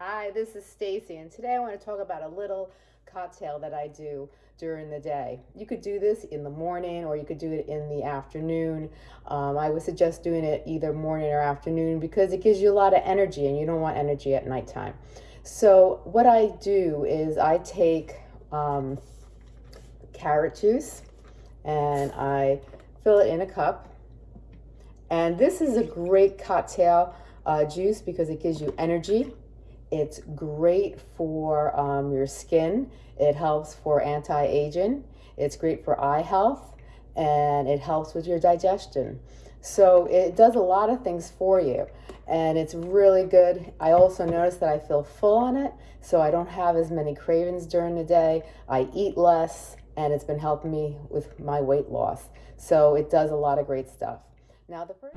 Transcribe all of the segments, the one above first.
Hi, this is Stacy, and today I want to talk about a little cocktail that I do during the day. You could do this in the morning or you could do it in the afternoon. Um, I would suggest doing it either morning or afternoon because it gives you a lot of energy and you don't want energy at nighttime. So what I do is I take um, carrot juice and I fill it in a cup. And this is a great cocktail uh, juice because it gives you energy. It's great for um, your skin. It helps for anti-aging. It's great for eye health and it helps with your digestion. So it does a lot of things for you and it's really good. I also notice that I feel full on it, so I don't have as many cravings during the day. I eat less, and it's been helping me with my weight loss. So it does a lot of great stuff. Now the first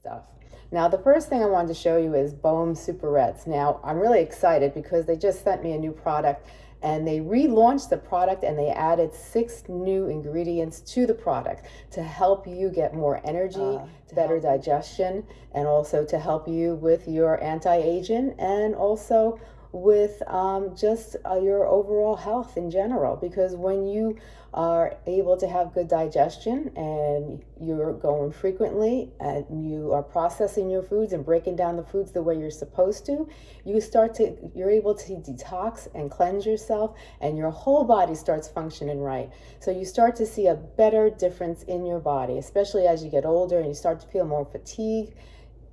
stuff. Now the first thing I wanted to show you is Bohm Super Reds. Now I'm really excited because they just sent me a new product and they relaunched the product and they added six new ingredients to the product to help you get more energy, uh, better digestion, and also to help you with your anti-aging and also with um, just uh, your overall health in general because when you are able to have good digestion and you're going frequently and you are processing your foods and breaking down the foods the way you're supposed to you start to you're able to detox and cleanse yourself and your whole body starts functioning right. So you start to see a better difference in your body especially as you get older and you start to feel more fatigue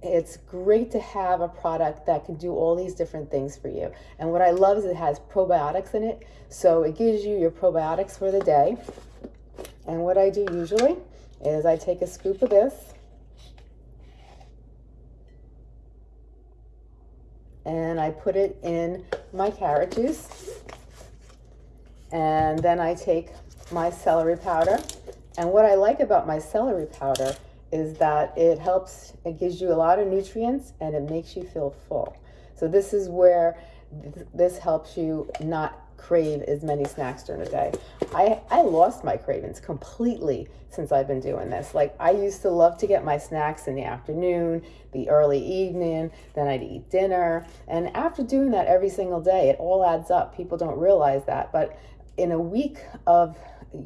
it's great to have a product that can do all these different things for you. And what I love is it has probiotics in it. So it gives you your probiotics for the day. And what I do usually is I take a scoop of this and I put it in my carrot juice. And then I take my celery powder. And what I like about my celery powder is that it helps, it gives you a lot of nutrients and it makes you feel full. So this is where th this helps you not crave as many snacks during the day. I, I lost my cravings completely since I've been doing this. Like I used to love to get my snacks in the afternoon, the early evening, then I'd eat dinner. And after doing that every single day, it all adds up. People don't realize that. But in a week of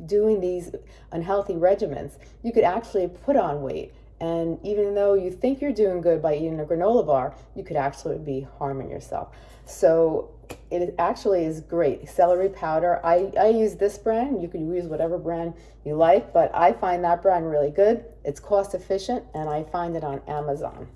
doing these unhealthy regimens, you could actually put on weight. And even though you think you're doing good by eating a granola bar, you could actually be harming yourself. So it actually is great. Celery powder, I, I use this brand. You could use whatever brand you like, but I find that brand really good. It's cost efficient and I find it on Amazon.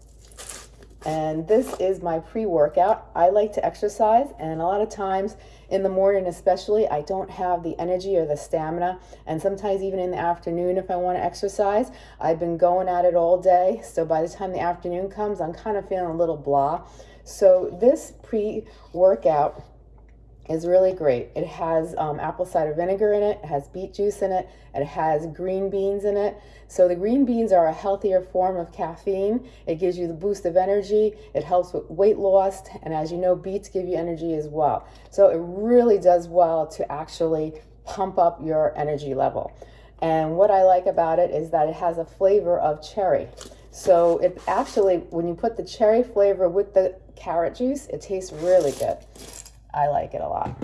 And this is my pre-workout. I like to exercise and a lot of times in the morning especially, I don't have the energy or the stamina. And sometimes even in the afternoon if I want to exercise, I've been going at it all day. So by the time the afternoon comes, I'm kind of feeling a little blah. So this pre-workout is really great. It has um, apple cider vinegar in it, it has beet juice in it, it has green beans in it. So the green beans are a healthier form of caffeine. It gives you the boost of energy, it helps with weight loss, and as you know, beets give you energy as well. So it really does well to actually pump up your energy level. And what I like about it is that it has a flavor of cherry. So it actually, when you put the cherry flavor with the carrot juice, it tastes really good. I like it a lot.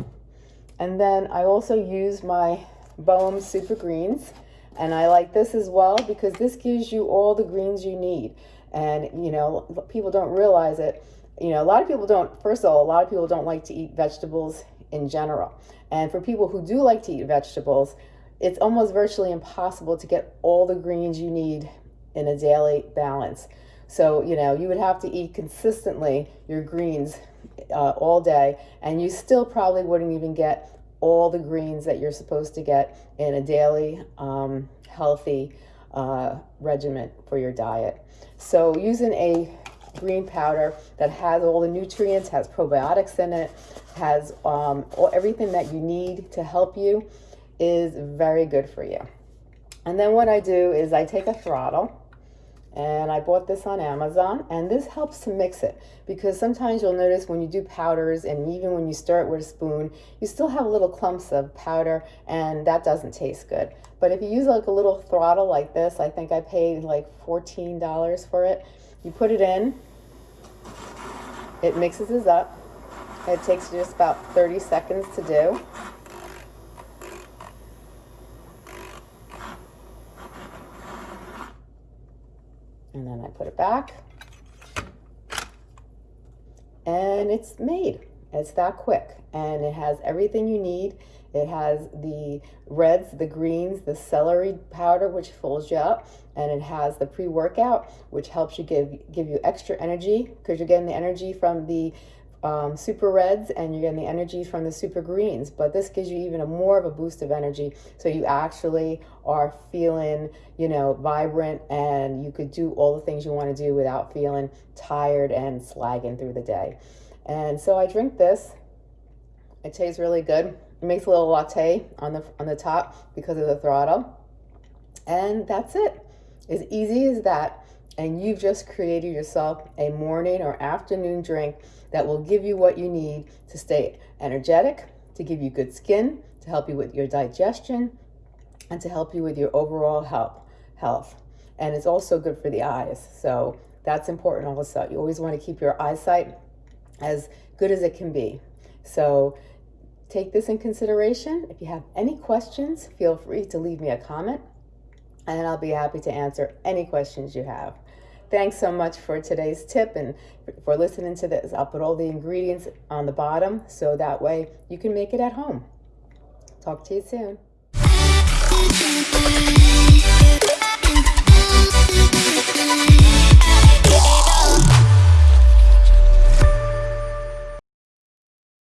And then I also use my Bohm Super Greens. And I like this as well because this gives you all the greens you need. And, you know, people don't realize it. You know, a lot of people don't, first of all, a lot of people don't like to eat vegetables in general. And for people who do like to eat vegetables, it's almost virtually impossible to get all the greens you need in a daily balance. So, you know, you would have to eat consistently your greens uh, all day, and you still probably wouldn't even get all the greens that you're supposed to get in a daily um, healthy uh, regimen for your diet. So using a green powder that has all the nutrients, has probiotics in it, has um, all, everything that you need to help you is very good for you. And then what I do is I take a throttle and I bought this on Amazon and this helps to mix it because sometimes you'll notice when you do powders and even when you stir it with a spoon you still have little clumps of powder and that doesn't taste good. But if you use like a little throttle like this I think I paid like $14 for it. You put it in it mixes it up. It takes just about 30 seconds to do put it back. And it's made. It's that quick. And it has everything you need. It has the reds the greens the celery powder which fills you up. And it has the pre-workout which helps you give give you extra energy. Because you're getting the energy from the um, super reds and you're getting the energy from the super greens but this gives you even a more of a boost of energy. So you actually are feeling you know vibrant and you could do all the things you want to do without feeling tired and slagging through the day. And so I drink this. It tastes really good. It makes a little latte on the on the top because of the throttle. And that's it. As easy as that and you've just created yourself a morning or afternoon drink that will give you what you need to stay energetic, to give you good skin, to help you with your digestion, and to help you with your overall health. health. And it's also good for the eyes. So that's important also. You always want to keep your eyesight as good as it can be. So take this in consideration. If you have any questions, feel free to leave me a comment and I'll be happy to answer any questions you have. Thanks so much for today's tip and for listening to this. I'll put all the ingredients on the bottom so that way you can make it at home. Talk to you soon.